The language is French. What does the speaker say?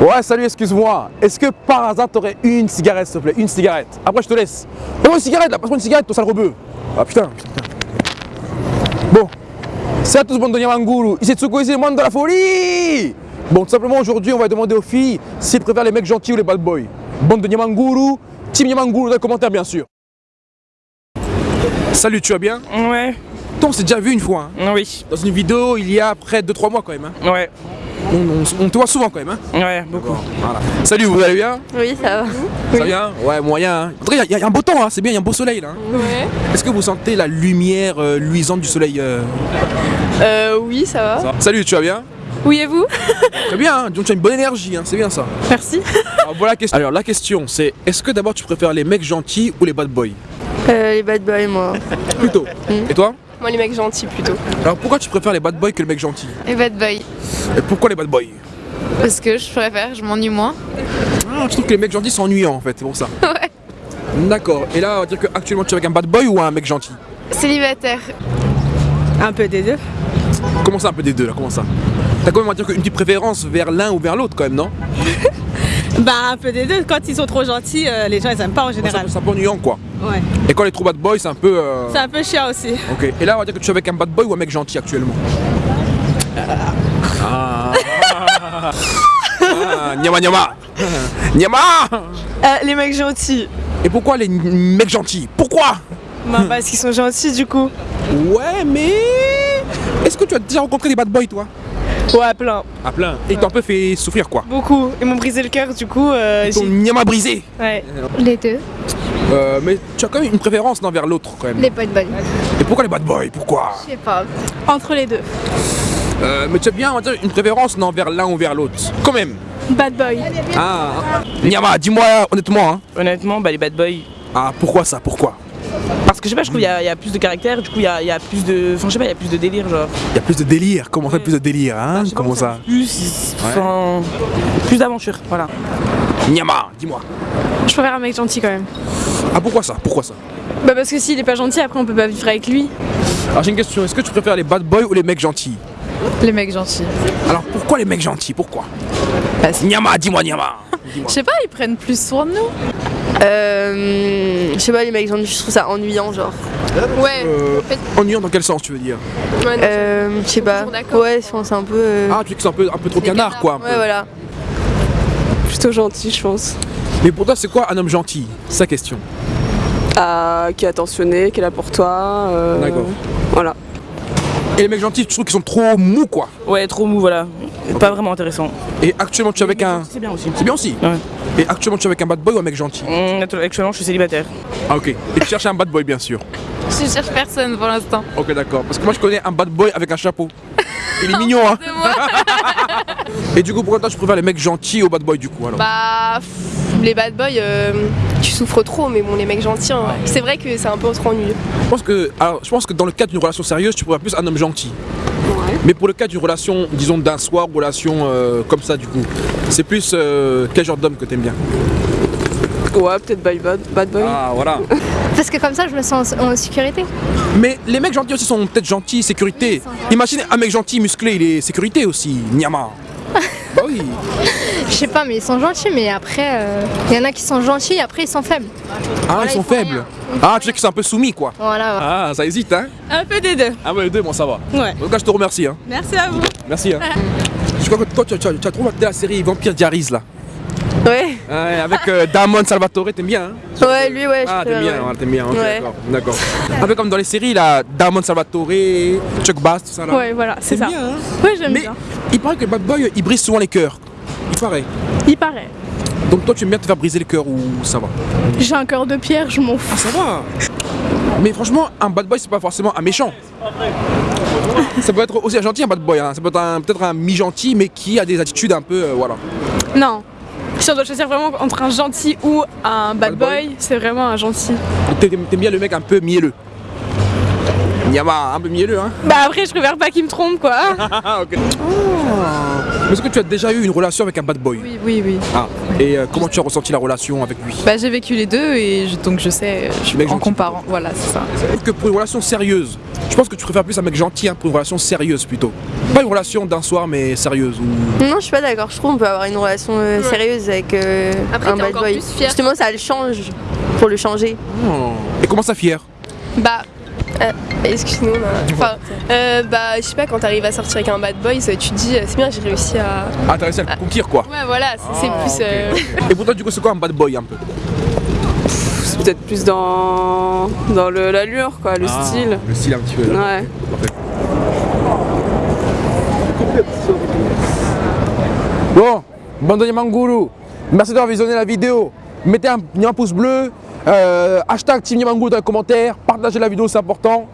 Ouais, salut, excuse-moi. Est-ce que par hasard t'aurais une cigarette, s'il te plaît? Une cigarette. Après, je te laisse. Passe-moi une cigarette là, passe-moi une cigarette, ton sale rebeu. Ah putain. Bon, c'est à tous, bande de Nyamanguru. Ici Tsuko, ici le monde de la folie. Bon, tout simplement, aujourd'hui, on va demander aux filles s'ils préfèrent les mecs gentils ou les bad boys. Bande de Nyamanguru, team Nyamanguru dans les commentaires, bien sûr. Salut, tu vas bien? Ouais, Toi, on s'est déjà vu une fois. hein? oui, Dans une vidéo, il y a près de 2-3 mois quand même. hein? ouais, On, on- on te voit souvent quand même. hein. ouais, beaucoup. Voilà. Salut, vous allez bien? Oui, ça va. Ça va bien? Ouais, moyen. hein. En tout cas, il y, a- il y a un beau temps, hein, c'est bien, il y a un beau soleil là. hein. Ouais. Est-ce que vous sentez la lumière euh, luisante du soleil euh, Euh, oui, ça va. ça Salut, tu vas bien? Oui, et vous? Très bien, hein, donc tu as une bonne énergie, hein, c'est bien ça. Merci. Alors, voilà la question. Alors la question c'est est-ce que d'abord tu préfères les mecs gentils ou les bad boys? Euh, les bad boys, moi. Plutôt. Et toi? Moi, les mecs gentils, plutôt. Alors pourquoi tu préfères les bad boys que les mecs gentils Les bad boys. Et pourquoi les bad boys Parce que je préfère, je m'ennuie moins. ah, Je trouve que les mecs gentils sont ennuyants en fait, c'est pour ça. Ouais. D'accord. Et là, on va dire que actuellement tu es avec un bad boy ou un mec gentil Célibataire. Un peu des deux. Comment ça un peu des deux là Comment ça T'as quand même on va dire une petite préférence vers l'un ou vers l'autre quand même, non Bah un peu des deux, quand ils sont trop gentils, euh, les gens ils aiment pas en général. c'est un peu ennuyant quoi. Ouais. Et quand les trop bad boys, c'est un peu. euh, C'est un peu chiant aussi. Ok. Et là, on va dire que tu es avec un bad boy ou un mec gentil actuellement Ah. Ah, Nyama nyama Nyama Euh, les mecs gentils. Et pourquoi les mecs gentils? Pourquoi? Bah, parce qu'ils sont gentils, du coup. Ouais, mais. Est-ce que tu as déjà rencontré des bad boys toi? Ouais, plein. À plein. Et ils t'ont un peu fait souffrir quoi Beaucoup. Ils m'ont brisé le cœur, du coup. Euh, Ton j'ai- nyama brisé ouais. Les deux. Euh, Mais tu as quand même une préférence non, vers l'autre quand même. Les bad boys. Et pourquoi les bad boys? Pourquoi? Je sais pas. Entre les deux. Euh, Mais tu as bien on une préférence non, vers l'un ou vers l'autre Quand même Bad boy. Ah Nyama, dis-moi honnêtement hein. Honnêtement, bah les bad boys. Ah, pourquoi ça? Pourquoi? Parce que je sais pas, je trouve qu'il y, a- il y a plus de caractère, du coup il y a, il y a plus de. Enfin je sais pas, il y a plus de délire genre. Il y a plus de délire. Comment ça, plus de délire hein? Pas, Comment ça Plus. Enfin. Plus d'aventure, voilà. Nyama, dis-moi. Je préfère un mec gentil, quand même. Ah, pourquoi ça? Pourquoi ça? Bah, parce que s'il est pas gentil, après, on peut pas vivre avec lui. Alors, j'ai une question. Est-ce que tu préfères les bad boys ou les mecs gentils? Les mecs gentils. Alors, pourquoi les mecs gentils? Pourquoi? Parce- Nyama, dis-moi, Nyama. Je sais pas, ils prennent plus soin de nous. Euh. Je sais pas, les mecs gentils, je trouve ça ennuyant, genre. Ouais. Euh, ennuyant dans quel sens tu veux dire? Euh. Je sais pas. Ouais, je pense un peu. euh, Ah, tu dis que c'est un peu, un peu trop canard, quoi. un peu. Ouais, voilà. Plutôt gentil, je pense. Mais pour toi, c'est quoi un homme gentil? Sa question. euh, qui est attentionné, qui est là pour toi. euh, D'accord. Voilà. Et les mecs gentils, tu trouves qu'ils sont trop mous, quoi. Ouais, trop mou, voilà. Pas vraiment intéressant. Et actuellement, tu es avec un. C'est bien aussi. C'est bien aussi. Ouais. Et actuellement, tu es avec un bad boy ou un mec gentil? Hum, actuellement, je suis célibataire. Ah, ok. Et tu cherches un bad boy, bien sûr? Je cherche personne pour l'instant. Ok, d'accord. Parce que moi, je connais un bad boy avec un chapeau. Il est mignon, hein. Et du coup, pourquoi toi, tu préfères les mecs gentils aux bad boys, du coup, alors? Bah, les bad boys, euh, tu souffres trop, mais bon, les mecs gentils, hein, c'est vrai que c'est un peu trop ennuyeux. Je pense que, alors, je pense que dans le cadre d'une relation sérieuse, tu préfères plus un homme gentil. Mais pour le cas d'une relation, disons d'un soir, relation euh, comme ça, du coup, c'est plus euh, quel genre d'homme que t'aimes bien? Ouais, peut-être bad, bad, bad boy. Ah, voilà. Parce que comme ça, je me sens en, en sécurité. Mais les mecs gentils aussi sont peut-être gentils, sécurité. Imagine un mec gentil, musclé, il est sécurité aussi, Nyama. Bah oui. Je sais pas, mais ils sont gentils, mais après, il y en a qui sont gentils, après ils sont faibles. Ah, Voilà, ils sont ils faibles. rien. Ah, tu sais qu'ils sont un peu soumis, quoi. Voilà. Ah, ça hésite, hein Un peu des deux. Ah ouais, deux, moi ça va. Ouais. En tout cas, je te remercie, hein. Merci à vous. Merci, hein. Je crois que toi, tu, as- tu as- tu as trop maté la série Vampire Diaries, là. Ouais. Ouais, avec euh, Damon Salvatore, t'aimes bien, hein? Ouais, lui, ouais. je Ah, t'aimes bien, ouais. t'aimes bien, ok, Ouais. d'accord. Un peu comme dans les séries, là, Damon Salvatore, Chuck Bass, tout ça, là. Ouais, voilà, c'est ça. bien, hein? Ouais, j'aime bien. il paraît que Bad Boy, il brise souvent les cœurs. Il paraît. Il paraît. Donc toi, tu aimes bien te faire briser le cœur ou ça va? J'ai un cœur de pierre, je m'en fous. Ah, ça va Mais franchement, un bad boy, c'est pas forcément un méchant. Ça peut être aussi un gentil, un bad boy. hein. Ça peut être un- peut-être un mi-gentil, mais qui a des attitudes un peu. euh, voilà. Non. Si on doit choisir vraiment entre un gentil ou un bad, Bad boy. boy, c'est vraiment un gentil. T'aimes bien le mec un peu mielleux. Nyama, un peu mielleux, hein Bah après, je préfère pas qu'il me trompe quoi. Ok. Mais Est-ce que tu as déjà eu une relation avec un bad boy? Oui, oui, oui. Ah, et euh, comment tu as ressenti la relation avec lui? Bah, j'ai vécu les deux et je- donc je sais, je, en comparant. Voilà, c'est ça. Que pour une relation sérieuse, je pense que tu préfères plus un mec gentil hein, pour une relation sérieuse plutôt. Pas une relation d'un soir mais sérieuse. Ou... Non, je suis pas d'accord. Je trouve qu'on peut avoir une relation euh, sérieuse avec euh, Après, un bad boy. plus fier. Justement, ça le change pour le changer. Et comment ça fier? Bah. euh, Excuse-nous, enfin, euh, bah, je sais pas, quand t'arrives à sortir avec un bad boy, ça, tu te dis, c'est bien, j'ai réussi à. Ah, t'as réussi à le conquérir quoi Ouais, voilà, c'est Ah, plus. euh, Et pour toi, du coup, c'est quoi un bad boy un peu? Peut-être plus dans, dans le- l'allure, quoi, le style. Le style un petit peu. là. Ouais. Parfait. Bon, Bandoni Mangoulou, merci d'avoir visionné la vidéo. Mettez un, un pouce bleu, euh, hashtag Team Niamangou dans les commentaires, partagez la vidéo, c'est important.